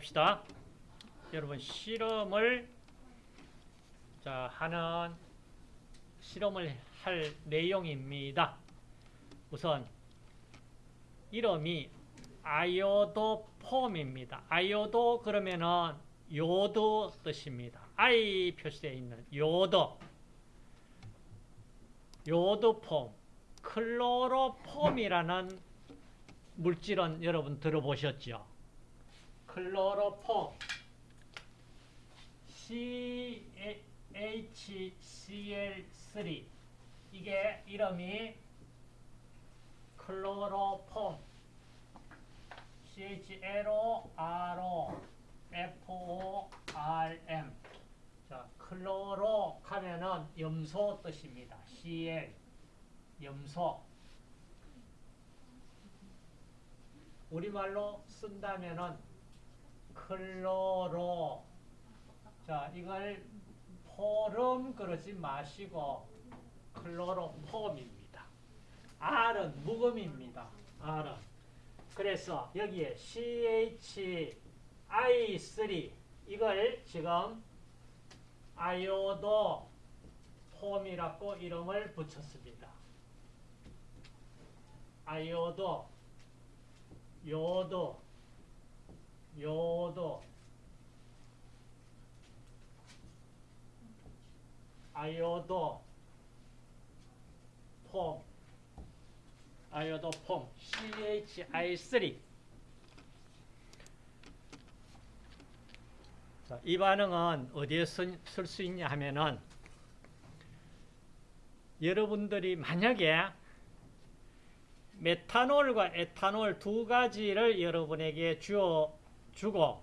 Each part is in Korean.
봅시다. 여러분 실험을 자 하는 실험을 할 내용입니다. 우선 이름이 아요도폼입니다. 아요도 그러면은 요도 뜻입니다. I 표시되어 있는 요도 요도폼 클로로폼이라는 물질은 여러분 들어보셨죠? 클로로폼 CHCl3 이게 이름이 클로로폼 CHLORO FORM 자, 클로로 하면은 염소 뜻입니다. CL 염소. 우리말로 쓴다면은 클로로 자 이걸 포름 그러지 마시고 클로로폼입니다. R은 묵음입니다. R은 그래서 여기에 CHI3 이걸 지금 아요도 폼이라고 이름을 붙였습니다. 아요도 요도 요도 아요도 폼 아요도 폼 CHI3 자, 이 반응은 어디에 쓸 수 있냐 하면은 여러분들이 만약에 메탄올과 에탄올 두 가지를 여러분에게 주어 주고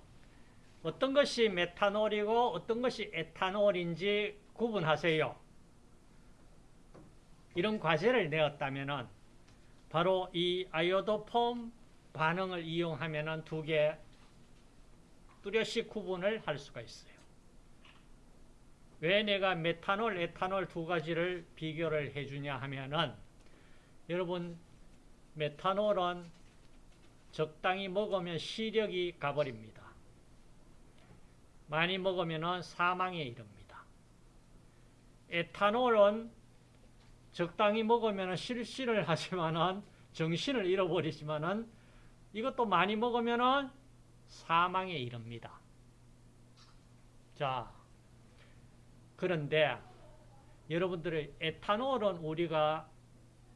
어떤 것이 메탄올이고 어떤 것이 에탄올인지 구분하세요. 이런 과제를 내었다면은 바로 이 아이오도폼 반응을 이용하면은 두개 뚜렷이 구분을 할 수가 있어요. 왜 내가 메탄올, 에탄올 두 가지를 비교를 해주냐 하면은 여러분 메탄올은 적당히 먹으면 시력이 가버립니다. 많이 먹으면 사망에 이릅니다. 에탄올은 적당히 먹으면 실신을 하지만은 정신을 잃어버리지만은 이것도 많이 먹으면은 사망에 이릅니다. 자, 그런데 여러분들의 에탄올은 우리가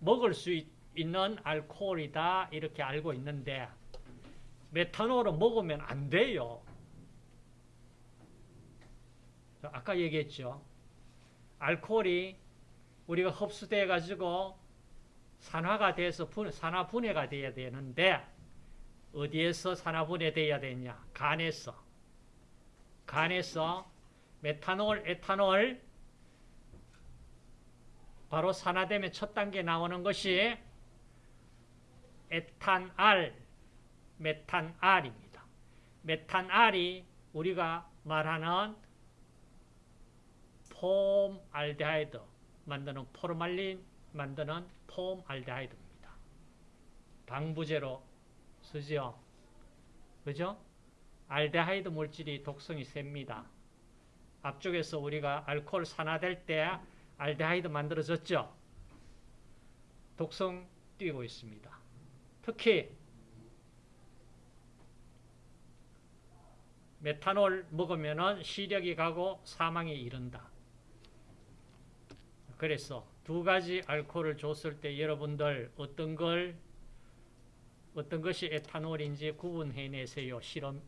먹을 수 있, 있는 알코올이다 이렇게 알고 있는데 메탄올은 먹으면 안 돼요. 아까 얘기했죠. 알코올이 우리가 흡수돼 가지고 산화가 돼서 분, 산화 분해가 돼야 되는데 어디에서 산화 분해돼야 되냐? 간에서. 간에서 메탄올, 에탄올 바로 산화되면 첫 단계 나오는 것이 에탄알, 메탄알입니다. 메탄알이 우리가 말하는 폼알데하이드 만드는 포르말린 만드는 폼알데하이드입니다. 방부제로 쓰죠. 그죠? 알데하이드 물질이 독성이 셉니다. 앞쪽에서 우리가 알코올 산화될 때 알데하이드 만들어졌죠? 독성 띄고 있습니다. 특히 메탄올 먹으면 시력이 가고 사망에 이른다. 그래서 두 가지 알코올을 줬을 때 여러분들 어떤 걸 어떤 것이 에탄올인지 구분해내세요. 실험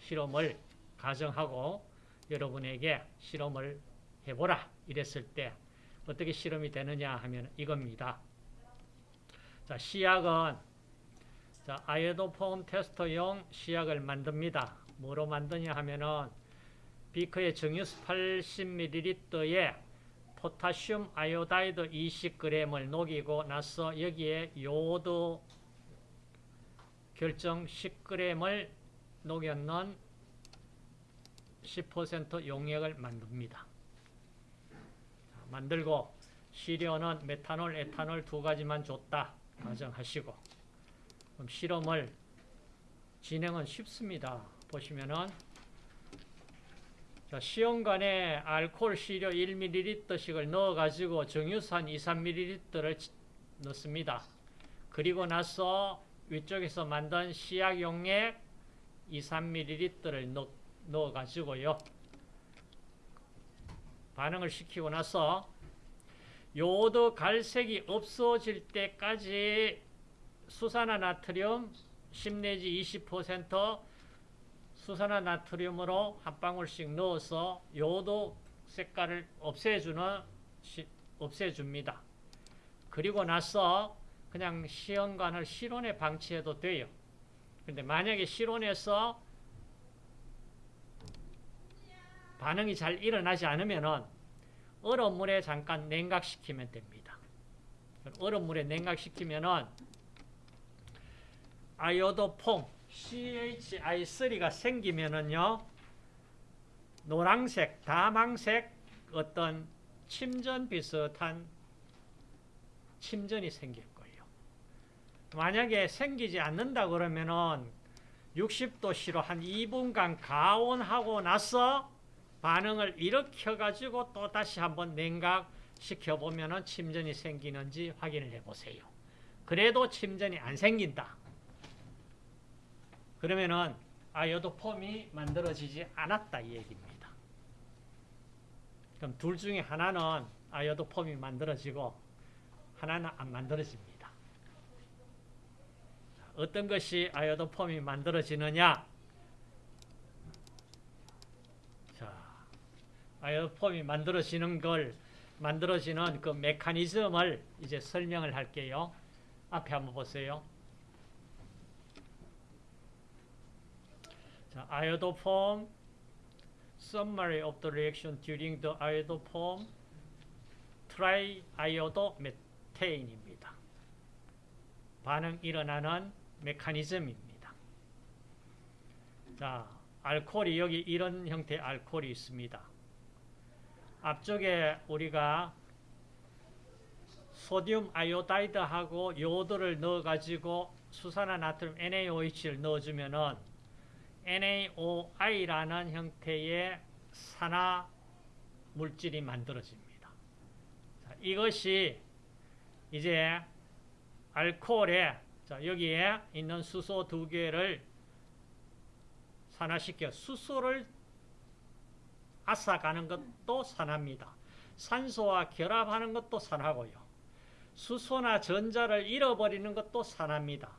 실험을 가정하고 여러분에게 실험을 해보라 이랬을 때 어떻게 실험이 되느냐 하면 이겁니다. 자, 시약은 자, 아이오도폼 테스터용 시약을 만듭니다. 뭐로 만드냐 하면은 비커에 정유수 80ml에 포타슘 아이오다이드 20g을 녹이고 나서 여기에 요오드 결정 10g을 녹여넣은 10% 용액을 만듭니다. 만들고 시료는 메탄올, 에탄올 두 가지만 줬다 가정하시고 그럼 실험을 진행은 쉽습니다. 보시면은 자, 시험관에 알코올 시료 1ml씩을 넣어가지고 정유산 2, 3ml를 넣습니다. 그리고 나서 위쪽에서 만든 시약 용액 2, 3ml를 넣, 넣어가지고요. 반응을 시키고 나서 요오드 갈색이 없어질 때까지 수산화 나트륨 10 내지 20% 수산화 나트륨으로 한 방울씩 넣어서 요오드 색깔을 없애주는 없애줍니다. 그리고 나서 그냥 시험관을 실온에 방치해도 돼요. 근데 만약에 실온에서 반응이 잘 일어나지 않으면은 얼음 물에 잠깐 냉각시키면 됩니다. 얼음 물에 냉각시키면은 아요도폼 CHI3가 생기면은요 노란색, 다망색 어떤 침전 비슷한 침전이 생길 거예요. 만약에 생기지 않는다 그러면은 60도씨로 한 2분간 가온하고 나서 반응을 일으켜 가지고 또 다시 한번 냉각시켜 보면 은 침전이 생기는지 확인을 해 보세요. 그래도 침전이 안 생긴다. 그러면은 아요도 폼이 만들어지지 않았다 이 얘기입니다. 그럼 둘 중에 하나는 아요도 폼이 만들어지고 하나는 안 만들어집니다. 어떤 것이 아요도 폼이 만들어지느냐? 아이오폼이 만들어지는 걸 만들어지는 그 메커니즘을 이제 설명을 할게요. 앞에 한번 보세요. 자, iodoform summary of the reaction during the iodoform triiodomethane입니다. 반응 일어나는 메커니즘입니다. 자, 알코올이 여기 이런 형태의 알코올이 있습니다. 앞쪽에 우리가 소디움 아이오다이드하고 요오드를 넣어가지고 수산화 나트륨 NaOH를 넣어주면은 NaOI라는 형태의 산화 물질이 만들어집니다. 자, 이것이 이제 알코올에 자, 여기에 있는 수소 두 개를 산화시켜 수소를 앗아가는 것도 산화입니다. 산소와 결합하는 것도 산화고요. 수소나 전자를 잃어버리는 것도 산화입니다.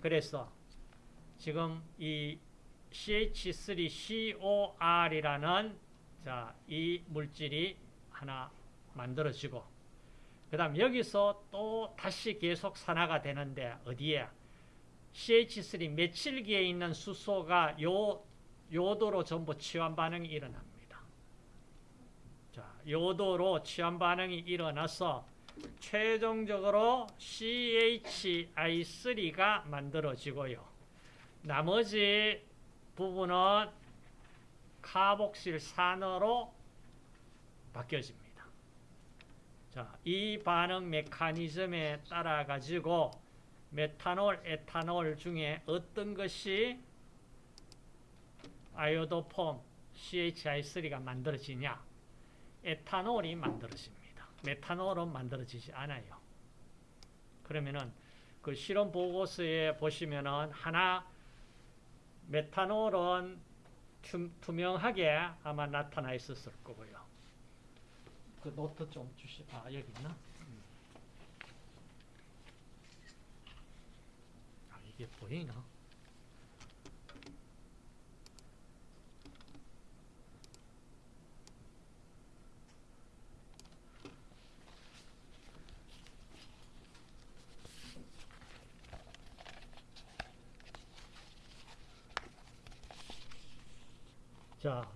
그래서 지금 이 CH3COR이라는 자, 이 물질이 하나 만들어지고 그 다음 여기서 또 다시 계속 산화가 되는데 어디에 CH3 메칠기에 있는 수소가 요 요도로 전부 치환 반응이 일어납니다. 자, 요도로 치환 반응이 일어나서 최종적으로 CHI3가 만들어지고요. 나머지 부분은 카복실 산으로 바뀌어집니다. 자, 이 반응 메커니즘에 따라 가지고 메탄올, 에탄올 중에 어떤 것이 아이오도폼 CHI3가 만들어지냐? 에탄올이 만들어집니다. 메탄올은 만들어지지 않아요. 그러면은 그 실험 보고서에 보시면은 하나 메탄올은 투명하게 아마 나타나 있었을 거고요. 그 노트 좀 주시. 아 여기 있나? 음. 아 이게 보이나? 자,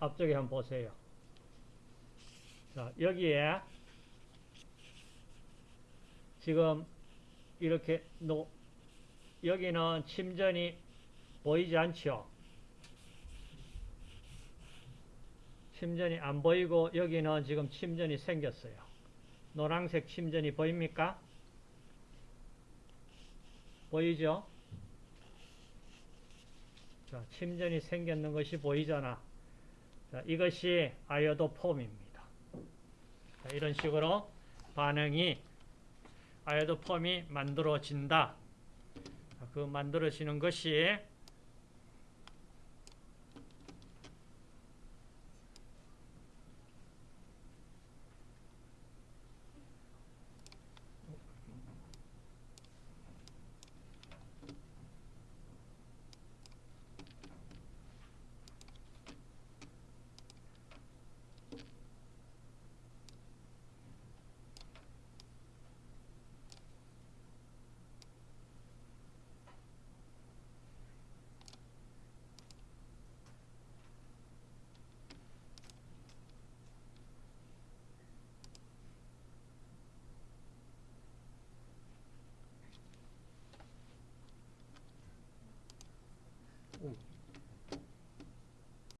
앞쪽에 한번 보세요. 자, 여기에 지금 이렇게 노, 여기는 침전이 보이지 않죠? 침전이 안 보이고 여기는 지금 침전이 생겼어요. 노란색 침전이 보입니까? 보이죠? 자, 침전이 생겼는 것이 보이잖아. 자, 이것이 아요도 폼입니다. 자, 이런 식으로 반응이 아요도 폼이 만들어진다. 자, 그 만들어지는 것이